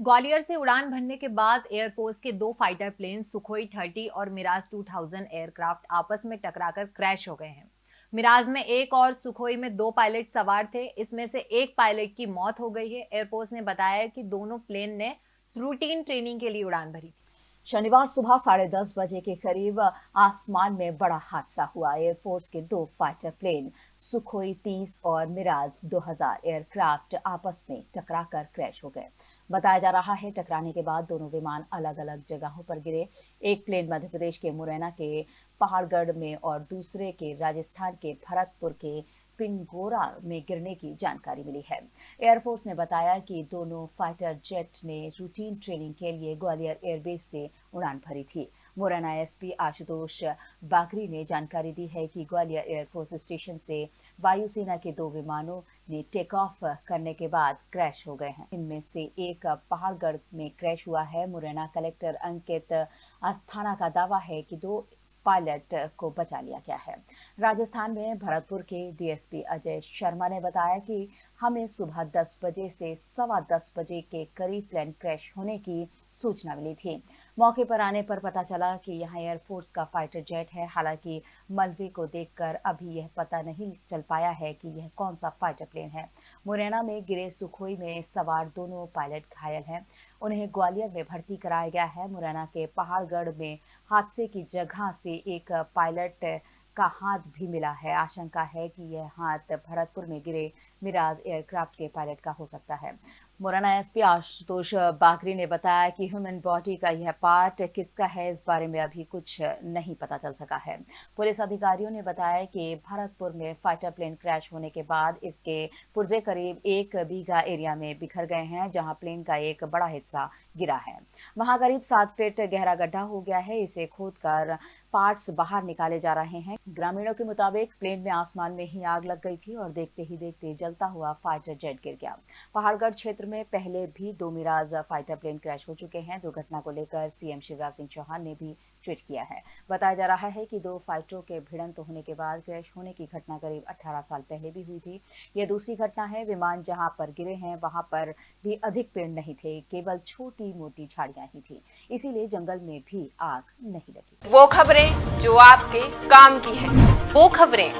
ग्वालियर से उड़ान भरने के बाद एयरफोर्स के दो फाइटर प्लेन सुखोई 30 और मिराज 2000 एयरक्राफ्ट आपस में टकराकर क्रैश हो गए हैं। मिराज में एक और सुखोई में दो पायलट सवार थे। इसमें से एक पायलट की मौत हो गई है। एयरफोर्स ने बताया कि दोनों प्लेन ने रूटीन ट्रेनिंग के लिए उड़ान भरी थी। शनिवार सुबह साढ़े दस बजे के करीब आसमान में बड़ा हादसा हुआ। एयरफोर्स के दो फाइटर प्लेन, सुखोई 30 और मिराज 2000 एयरक्राफ्ट आपस में टकराकर क्रैश हो गए। बताया जा रहा है, टकराने के बाद दोनों विमान अलग अलग जगहों पर गिरे। एक प्लेन मध्य प्रदेश के मुरैना के पहाड़गढ़ में और दूसरे के राजस्थान के भरतपुर के पिंगोरा में गिरने की जानकारी मिली है। एयरफोर्स ने बताया कि दोनों फाइटर जेट ने रूटीन ट्रेनिंग के लिए ग्वालियर एयरबेस से उड़ान भरी थी। मुरैना एसपी आशुतोष बागरी ने जानकारी दी है कि ग्वालियर एयरफोर्स स्टेशन से वायुसेना के दो विमानों ने टेक ऑफ़ करने के बाद क्रैश हो गए हैं। इनमें से एक पहाड़गढ़ में क्रैश हुआ है। मुरैना कलेक्टर अंकित अस्थाना का दावा है कि दो पायलट को बचा लिया गया है। राजस्थान में भरतपुर के डीएसपी अजय शर्मा ने बताया कि हमें सुबह 10 बजे से सवा दस बजे के करीब प्लेन क्रैश होने की सूचना मिली थी। मौके पर आने पर पता चला कि यहाँ एयरफोर्स का फाइटर जेट है। हालाँकि मलबे को देखकर अभी यह पता नहीं चल पाया है कि यह कौन सा फाइटर प्लेन है। मुरैना में गिरे सुखोई में सवार दोनों पायलट घायल हैं। उन्हें ग्वालियर में भर्ती कराया गया है। मुरैना के पहाड़गढ़ में हादसे की जगह से एक पायलट का हाथ भी मिला है। आशंका है कि यह हाथ भरतपुर में गिरे मिराज एयरक्राफ्ट के पायलट का हो सकता है। मुरैना एसपी आशुतोष बागरी ने बताया कि ह्यूमन बॉडी का यह पार्ट किसका है, इस बारे में अभी कुछ नहीं पता चल सका है। पुलिस अधिकारियों ने बताया कि भरतपुर में फाइटर प्लेन क्रैश होने के बाद इसके पुर्जे करीब एक बीघा एरिया में बिखर गए हैं, जहाँ प्लेन का एक बड़ा हिस्सा गिरा है। वहाँ करीब सात फीट गहरा गड्ढा हो गया है, इसे खोद कर पार्ट्स बाहर निकाले जा रहे हैं। ग्रामीणों के मुताबिक प्लेन में आसमान में ही आग लग गई थी और देखते ही देखते जलता हुआ फाइटर जेट गिर गया। पहाड़गढ़ क्षेत्र में पहले भी दो मिराज फाइटर प्लेन क्रैश हो चुके हैं। दुर्घटना को लेकर सीएम शिवराज सिंह चौहान ने भी ट्वीट किया है। बताया जा रहा है कि दो फाइटरों के भिड़ंत होने के बाद क्रैश होने की घटना करीब 18 साल पहले भी हुई थी। यह दूसरी घटना है। विमान जहाँ पर गिरे हैं वहाँ पर भी अधिक पेड़ नहीं थे केवल छोटी मोटी झाड़ियाँ ही थी। इसीलिए जंगल में भी आग नहीं लगी। वो खबरें जो आपके काम की है। वो खबरें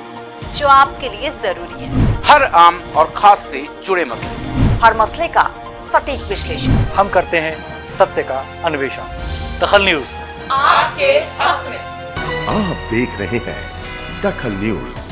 जो आपके लिए ज़रूरी है। हर आम और खास से जुड़े मसले। हर मसले का सटीक विश्लेषण। हम करते हैं सत्य का अन्वेषण। दखल न्यूज़। आपके हक में। आप देख रहे हैं दखल न्यूज़।